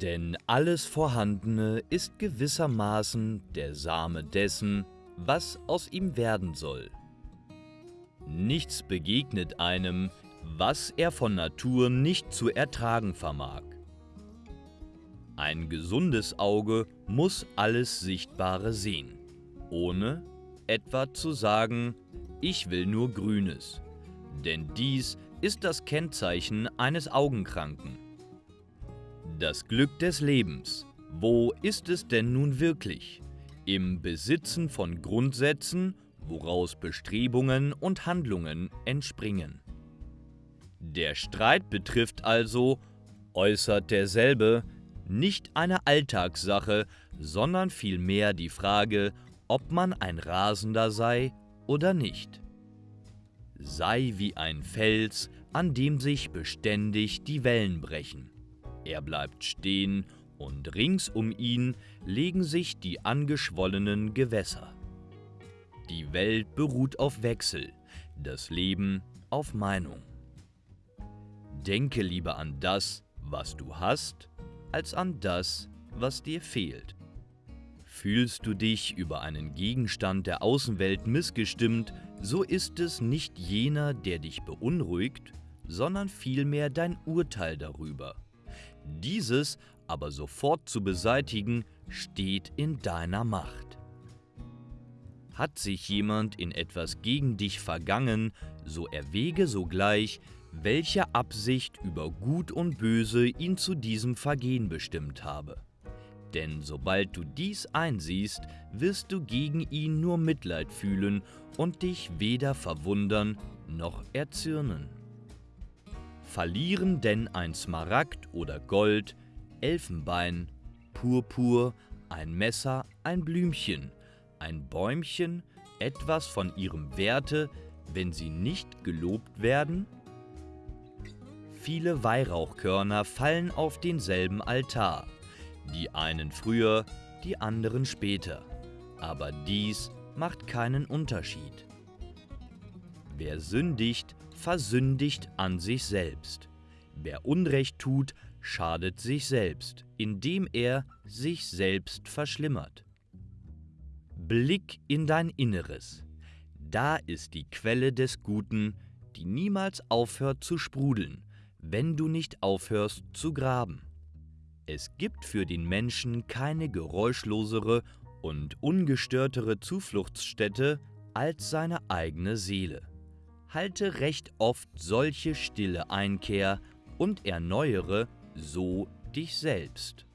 Denn alles Vorhandene ist gewissermaßen der Same dessen, was aus ihm werden soll. Nichts begegnet einem, was er von Natur nicht zu ertragen vermag. Ein gesundes Auge muss alles Sichtbare sehen, ohne etwa zu sagen, ich will nur Grünes, denn dies ist das Kennzeichen eines Augenkranken. Das Glück des Lebens, wo ist es denn nun wirklich? Im Besitzen von Grundsätzen, woraus Bestrebungen und Handlungen entspringen. Der Streit betrifft also, äußert derselbe, nicht eine Alltagssache, sondern vielmehr die Frage, ob man ein Rasender sei oder nicht. Sei wie ein Fels, an dem sich beständig die Wellen brechen. Er bleibt stehen und rings um ihn legen sich die angeschwollenen Gewässer. Die Welt beruht auf Wechsel, das Leben auf Meinung. Denke lieber an das, was du hast, als an das, was dir fehlt. Fühlst du dich über einen Gegenstand der Außenwelt missgestimmt, so ist es nicht jener, der dich beunruhigt, sondern vielmehr dein Urteil darüber. Dieses aber sofort zu beseitigen, steht in deiner Macht. Hat sich jemand in etwas gegen dich vergangen, so erwäge sogleich, welche Absicht über Gut und Böse ihn zu diesem Vergehen bestimmt habe. Denn sobald du dies einsiehst, wirst du gegen ihn nur Mitleid fühlen und dich weder verwundern noch erzürnen. Verlieren denn ein Smaragd oder Gold, Elfenbein, Purpur, ein Messer, ein Blümchen, ein Bäumchen etwas von ihrem Werte, wenn sie nicht gelobt werden? Viele Weihrauchkörner fallen auf denselben Altar, die einen früher, die anderen später, aber dies macht keinen Unterschied. Wer sündigt, versündigt an sich selbst. Wer Unrecht tut, schadet sich selbst, indem er sich selbst verschlimmert. Blick in dein Inneres. Da ist die Quelle des Guten, die niemals aufhört zu sprudeln, wenn du nicht aufhörst zu graben. Es gibt für den Menschen keine geräuschlosere und ungestörtere Zufluchtsstätte als seine eigene Seele. Halte recht oft solche stille Einkehr und erneuere so dich selbst.